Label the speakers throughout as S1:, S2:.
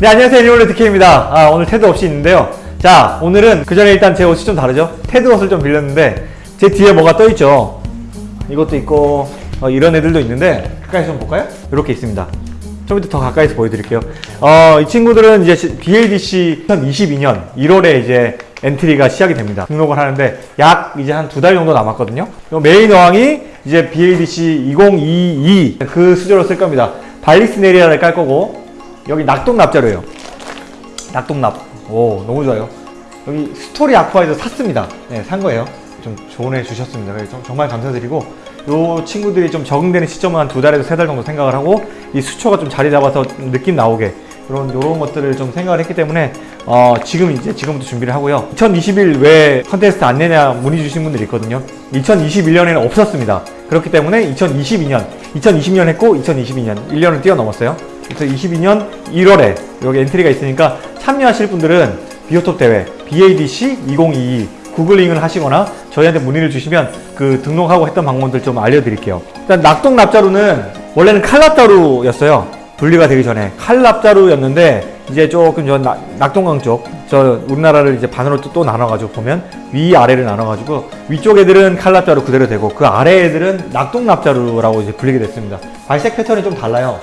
S1: 네 안녕하세요. 애니멀레 DK입니다. 아, 오늘 테드 없이 있는데요. 자 오늘은 그 전에 일단 제 옷이 좀 다르죠? 테드 옷을 좀 빌렸는데 제 뒤에 뭐가 떠 있죠? 이것도 있고 어, 이런 애들도 있는데 가까이서 좀 볼까요? 이렇게 있습니다. 좀 이따 더 가까이서 보여드릴게요. 어, 이 친구들은 이제 BLDC 2022년 1월에 이제 엔트리가 시작이 됩니다. 등록을 하는데 약 이제 한 두 달 정도 남았거든요. 요 메인 어항이 이제 BLDC 2022 그 수조로 쓸 겁니다. 발리스네리아를 깔 거고 여기 낙동납자로예요. 낙동납. 오 너무 좋아요. 여기 스토리 아쿠아에서 샀습니다. 네, 산 거예요. 좀 해 주셨습니다. 정말 감사드리고 요 친구들이 좀 적응되는 시점은 한 두 달에서 세 달 정도 생각을 하고 이 수초가 좀 자리 잡아서 느낌 나오게 이런 요런 것들을 좀 생각을 했기 때문에 어, 지금 이제 지금부터 준비를 하고요. 2021 왜 컨테스트 안 내냐 문의 주신 분들이 있거든요. 2021년에는 없었습니다. 그렇기 때문에 2022년 2020년 했고 2022년 1년을 뛰어넘었어요 그래서 22년 1월에 여기 엔트리가 있으니까 참여하실 분들은 비오톱 대회 BADC 2022 구글링을 하시거나 저희한테 문의를 주시면 그 등록하고 했던 방법들 좀 알려드릴게요. 일단 낙동 납자루는 원래는 칼납자루였어요. 분리가 되기 전에 칼납자루였는데 이제 조금 저 낙- 낙동강 쪽 저 우리나라를 이제 반으로 또, 또 나눠가지고 보면 위 아래를 나눠가지고 위쪽 애들은 칼납자루 그대로 되고 그 아래 애들은 낙동납자루라고 이제 불리게 됐습니다. 발색 패턴이 좀 달라요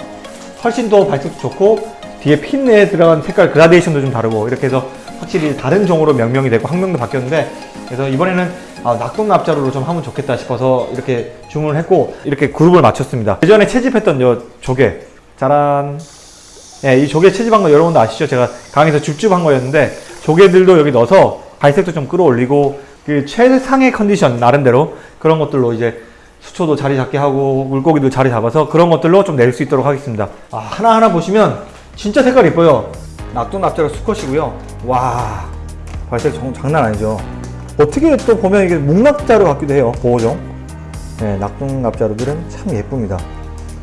S1: 훨씬 더 발색도 좋고 뒤에 핀에 들어간 색깔 그라데이션도 좀 다르고 이렇게 해서 확실히 다른 종으로 명명이 되고 학명도 바뀌었는데 그래서 이번에는 아, 낙동납자루로 좀 하면 좋겠다 싶어서 이렇게 주문을 했고 이렇게 그룹을 맞췄습니다. 예전에 채집했던 요 조개. 짜란. 예, 이 조개 채집한 거 여러분도 아시죠? 제가 강에서 줍줍한 거였는데 조개들도 여기 넣어서 발색도 좀 끌어올리고 그 최상의 컨디션 나름대로 그런 것들로 이제 수초도 자리 잡게 하고 물고기도 자리 잡아서 그런 것들로 좀 낼 수 있도록 하겠습니다. 아, 하나하나 보시면 진짜 색깔 이뻐요. 낙동납자루 수컷이고요. 와 발색 정, 장난 아니죠. 어떻게 또 보면 이게 묵낙자루 같기도 해요 보호종. 네, 낙동납자루들은 참 예쁩니다.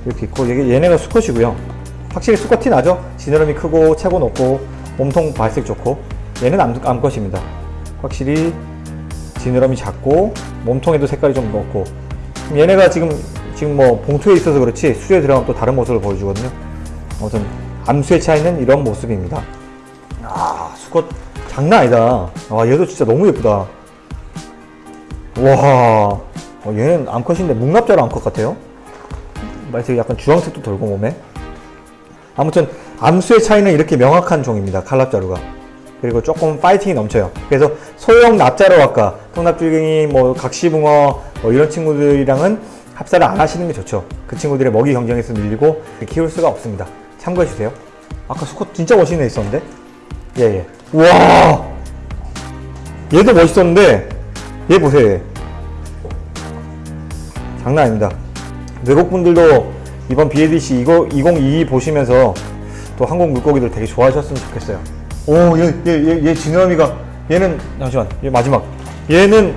S1: 이렇게 있고 얘, 얘네가 수컷이고요. 확실히 수컷 티 나죠? 지느러미 크고 체고 높고 몸통 발색 좋고 얘는 암, 암컷입니다. 확실히 지느러미 작고 몸통에도 색깔이 좀 높고 얘네가 지금 지금 뭐 봉투에 있어서 그렇지 수에 들어가면 또 다른 모습을 보여주거든요. 아무튼 암수에 차이는 이런 모습입니다. 아 수컷 장난 아니다. 아 얘도 진짜 너무 예쁘다. 와 어, 얘는 암컷인데 묵납자로 암컷 같아요. 말색이 약간 주황색도 돌고 몸에. 아무튼 암수의 차이는 이렇게 명확한 종입니다 칼납자루가. 그리고 조금 파이팅이 넘쳐요. 그래서 소형 납자루 아까 통납줄갱이 뭐 각시붕어 뭐 이런 친구들이랑은 합사를 안 하시는 게 좋죠. 그 친구들의 먹이 경쟁에서 밀리고 키울 수가 없습니다. 참고해 주세요. 아까 수컷 진짜 멋있는 애 있었는데? 예예. 우와! 얘도 멋있었는데 얘 보세요 얘. 장난 아닙니다. 외국분들도 이번 BADC 2022 보시면서 또 한국 물고기들 되게 좋아하셨으면 좋겠어요. 오얘 얘얘얘 지느러미가 얘는 잠시만 얘 마지막. 얘는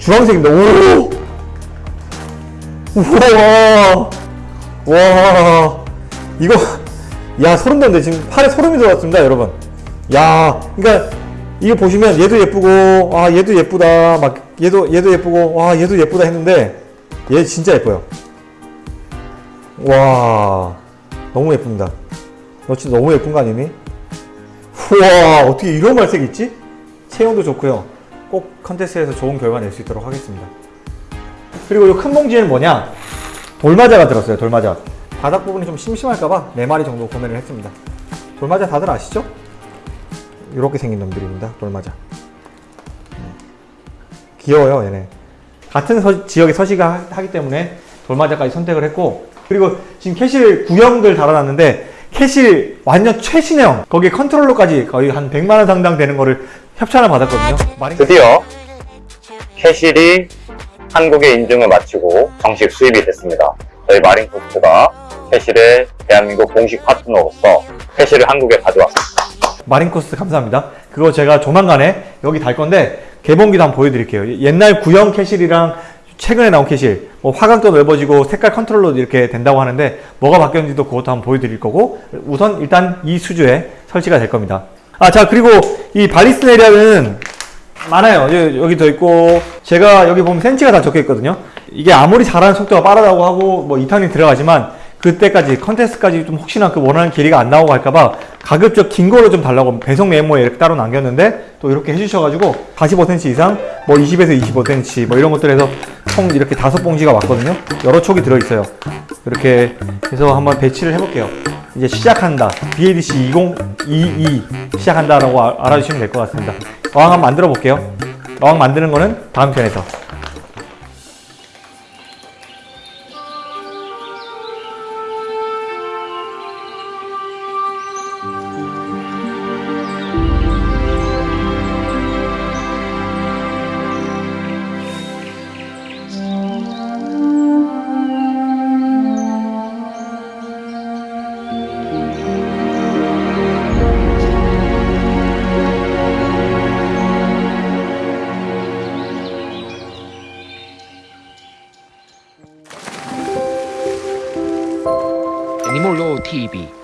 S1: 주황색입니다. 오 우와. 와. 이거 야 소름 돋네. 지금 팔에 소름이 돋았습니다 여러분. 야 그러니까 이거 보시면 얘도 예쁘고 아 얘도 예쁘다. 막 얘도 얘도 예쁘고 와 얘도 예쁘다 했는데 얘 진짜 예뻐요. 와 너무 예쁩니다. 너 진짜 너무 예쁜 거 아니니? 우와 어떻게 이런 발색이 있지? 체형도 좋고요. 꼭 컨테스트에서 좋은 결과 낼 수 있도록 하겠습니다 그리고 이 큰 봉지에는 뭐냐? 돌마자가 들었어요 돌마자. 바닥 부분이 좀 심심할까봐 4마리 정도 구매를 했습니다. 돌마자 다들 아시죠? 이렇게 생긴 놈들입니다 돌마자. 귀여워요 얘네. 같은 서- 지역에 서식을 하기 때문에 돌마자까지 선택을 했고 그리고 지금 캐실 구형들 달아놨는데 캐실 완전 최신형. 거기에 컨트롤러까지 거의 한 100만원 상당 되는 거를 협찬을 받았거든요.
S2: 드디어 캐실이 한국의 인증을 마치고 정식 수입이 됐습니다. 저희 마린코스트가 캐실의 대한민국 공식 파트너로서 캐실을 한국에 가져왔습니다.
S1: 마린코스트 감사합니다. 그거 제가 조만간에 여기 달 건데 개봉기도 한번 보여드릴게요. 옛날 구형 캐실이랑 최근에 나온 캐실 뭐 화각도 넓어지고 색깔 컨트롤러도 이렇게 된다고 하는데 뭐가 바뀌었는지도 그것도 한번 보여드릴 거고 우선 일단 이 수조에 설치가 될 겁니다. 아 자 그리고 이 발리스네리아는 많아요. 여기, 더 있고. 제가 여기 보면 센치가 다 적혀 있거든요. 이게 아무리 자라는 속도가 빠르다고 하고 뭐 2탄이 들어가지만 그때까지 컨테스트까지 좀 혹시나 그 원하는 길이가 안 나오고 할까봐 가급적 긴 거로 좀 달라고 배송 메모에 이렇게 따로 남겼는데 또 이렇게 해주셔가지고 45cm 이상 뭐 20에서 25cm 뭐 이런 것들에서 총 이렇게 다섯 봉지가 왔거든요. 여러 촉이 들어있어요. 이렇게 해서 한번 배치를 해볼게요. 이제 시작한다. BADC 2022 시작한다 라고 아- 알아주시면 될 것 같습니다 어항 한번 만들어 볼게요. 어항 만드는 거는 다음 편에서
S3: TV